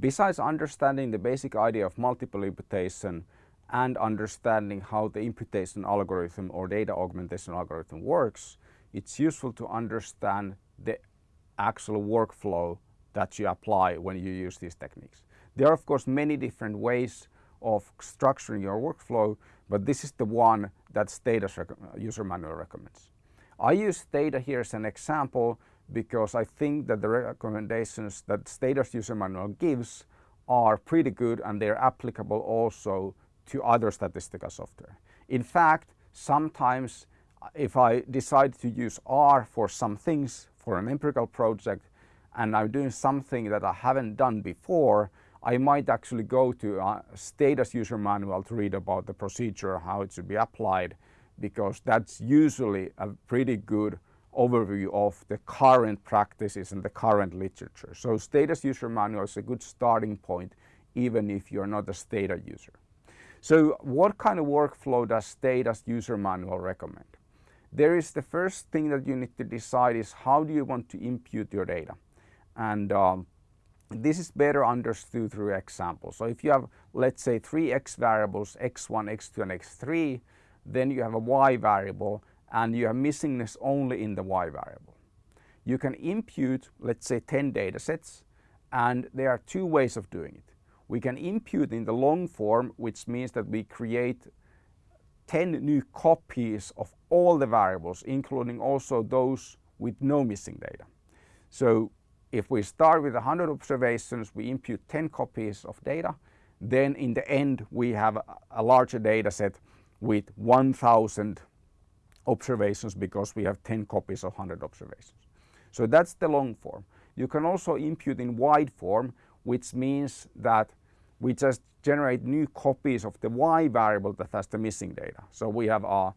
besides understanding the basic idea of multiple imputation and understanding how the imputation algorithm or data augmentation algorithm works, it's useful to understand the actual workflow that you apply when you use these techniques. There are of course many different ways of structuring your workflow, but this is the one that Stata's user manual recommends. I use Stata here as an example because I think that the recommendations that Stata's user manual gives are pretty good and they're applicable also to other statistical software. In fact, sometimes uh, if I decide to use R for some things for an empirical project and I'm doing something that I haven't done before, I might actually go to a Stata's user manual to read about the procedure, how it should be applied, because that's usually a pretty good overview of the current practices and the current literature. So Stata's user manual is a good starting point even if you're not a Stata user. So what kind of workflow does Stata's user manual recommend? There is the first thing that you need to decide is how do you want to impute your data? And um, this is better understood through examples. So if you have, let's say, three x variables, x1, x2, and x3, then you have a y variable and you have missingness only in the y variable. You can impute, let's say, 10 data sets, and there are two ways of doing it. We can impute in the long form, which means that we create 10 new copies of all the variables, including also those with no missing data. So if we start with 100 observations, we impute 10 copies of data, then in the end we have a larger data set with 1000 observations because we have 10 copies of 100 observations. So that's the long form. You can also impute in wide form, which means that we just generate new copies of the y variable that has the missing data. So we have, uh,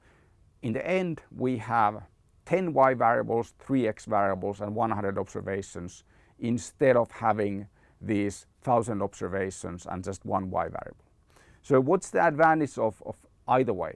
in the end, we have 10 y variables, 3 x variables and 100 observations instead of having these 1000 observations and just one y variable. So what's the advantage of, of either way?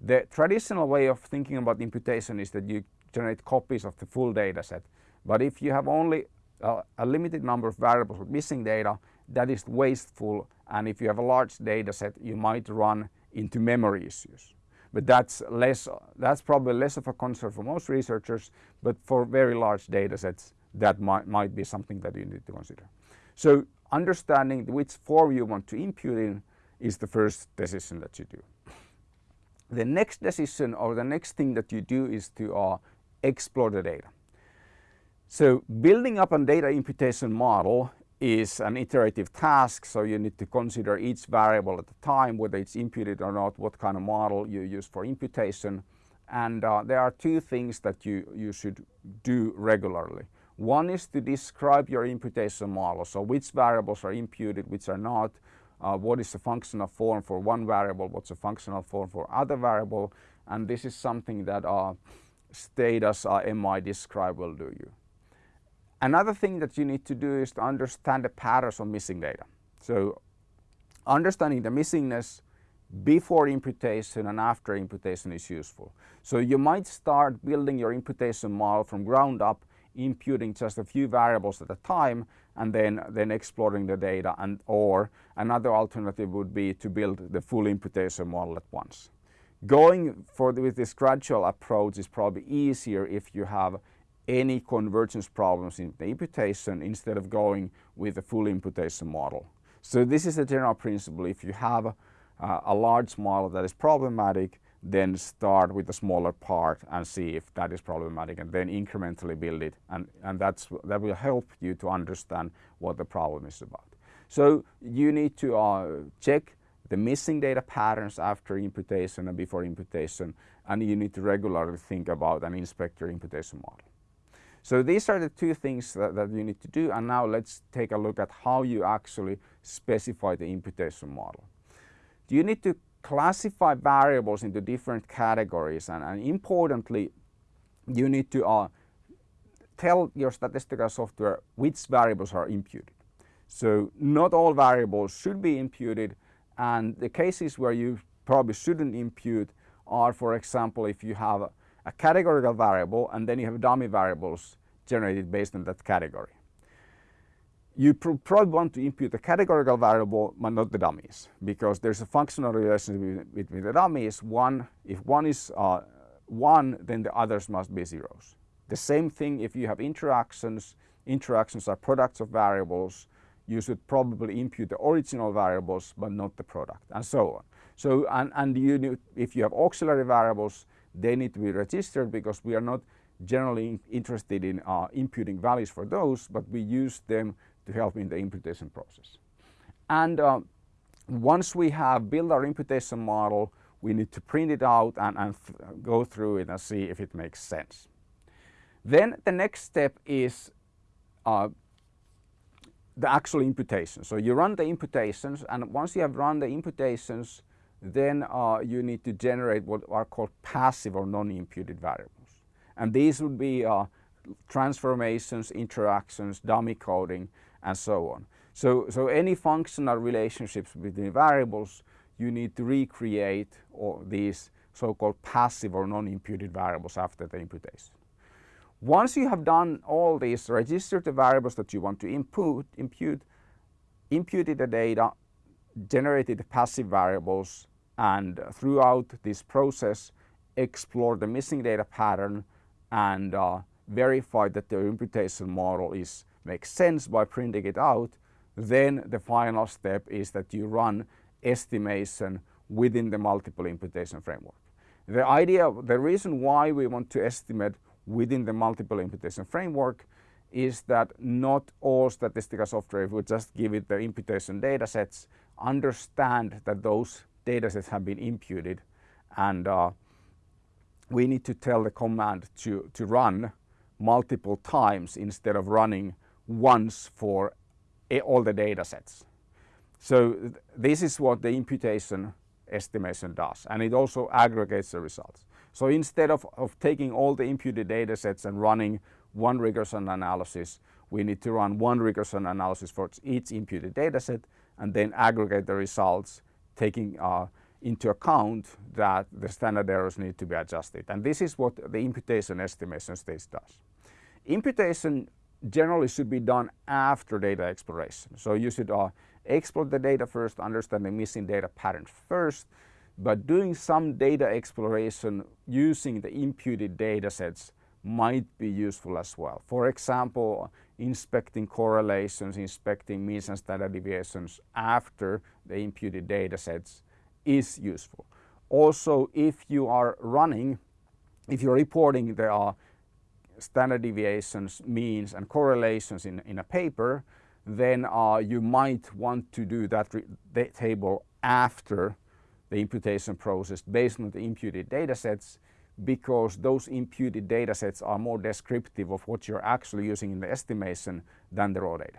The traditional way of thinking about imputation is that you generate copies of the full data set. But if you have only uh, a limited number of variables with missing data, that is wasteful. And if you have a large data set, you might run into memory issues but that's less that's probably less of a concern for most researchers but for very large data sets that might, might be something that you need to consider. So understanding which form you want to impute in is the first decision that you do. The next decision or the next thing that you do is to uh, explore the data. So building up a data imputation model is an iterative task, so you need to consider each variable at a time, whether it's imputed or not, what kind of model you use for imputation. And uh, there are two things that you, you should do regularly. One is to describe your imputation model, so which variables are imputed, which are not, uh, what is the functional form for one variable, what's the functional form for other variable, and this is something that uh, Stata's uh, MI describe will do you. Another thing that you need to do is to understand the patterns of missing data. So understanding the missingness before imputation and after imputation is useful. So you might start building your imputation model from ground up, imputing just a few variables at a time and then, then exploring the data and or another alternative would be to build the full imputation model at once. Going for the, with this gradual approach is probably easier if you have any convergence problems in the imputation instead of going with a full imputation model. So this is a general principle. If you have uh, a large model that is problematic, then start with a smaller part and see if that is problematic and then incrementally build it and, and that's, that will help you to understand what the problem is about. So you need to uh, check the missing data patterns after imputation and before imputation and you need to regularly think about and inspect your imputation model. So these are the two things that, that, you need to do and now let's take a look at how you actually specify the imputation model. You need to classify variables into different categories and, and importantly you need to uh, tell your statistical software which variables are imputed. So not all variables should be imputed and the cases where you probably shouldn't impute are for example if you have a categorical variable and then you have dummy variables generated based on that category. You pr probably want to impute the categorical variable but not the dummies because there's a functional relationship between the dummies. One, if one is uh, one, then the others must be zeros. The same thing if you have interactions, interactions are products of variables, you should probably impute the original variables but not the product and so on. So and, and you, if you have auxiliary variables, they need to be registered because we are not generally interested in uh, imputing values for those, but we use them to help in the imputation process. And uh, once we have built our imputation model, we need to print it out and, and go through it and see if it makes sense. Then the next step is uh, the actual imputation. So you run the imputations and once you have run the imputations, then uh, you need to generate what are called passive or non-imputed variables. And these would be uh, transformations, interactions, dummy coding, and so on. So, so any functional relationships between variables, you need to recreate or these so-called passive or non-imputed variables after the imputation. Once you have done all these, registered the variables that you want to input, impute, imputed the data, generated the passive variables, and throughout this process, explore the missing data pattern and uh, verify that the imputation model is makes sense by printing it out, then the final step is that you run estimation within the multiple imputation framework. The idea, the reason why we want to estimate within the multiple imputation framework is that not all statistical software would just give it the imputation data sets, understand that those data sets have been imputed and uh, we need to tell the command to, to run multiple times instead of running once for all the data sets. So this is what the imputation estimation does and it also aggregates the results. So instead of, of taking all the imputed data sets and running one regression analysis, we need to run one regression analysis for each imputed data set and then aggregate the results taking uh, into account that the standard errors need to be adjusted. And this is what the imputation estimation stage does. Imputation generally should be done after data exploration. So you should uh, explore the data first, understand the missing data patterns first, but doing some data exploration using the imputed data sets might be useful as well. For example, inspecting correlations, inspecting means and standard deviations after the imputed data sets is useful. Also, if you are running, if you're reporting there are standard deviations, means and correlations in, in a paper, then uh, you might want to do that table after the imputation process based on the imputed data sets because those imputed data sets are more descriptive of what you're actually using in the estimation than the raw data.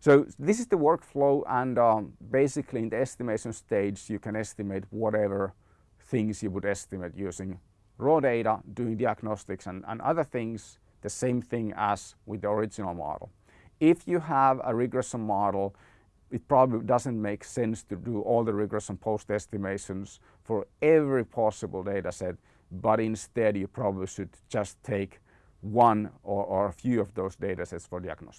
So this is the workflow and um, basically in the estimation stage you can estimate whatever things you would estimate using raw data, doing diagnostics and, and other things, the same thing as with the original model. If you have a regression model, it probably doesn't make sense to do all the regression post estimations for every possible data set, but instead you probably should just take one or, or a few of those data sets for diagnostics.